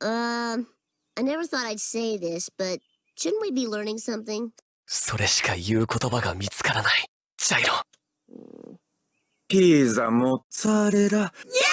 Um, I never thought I'd say this, but shouldn't we be learning something? それしか言う言葉が見つからない。ジャイロ。ピザ、モッツァレラ。Yeah!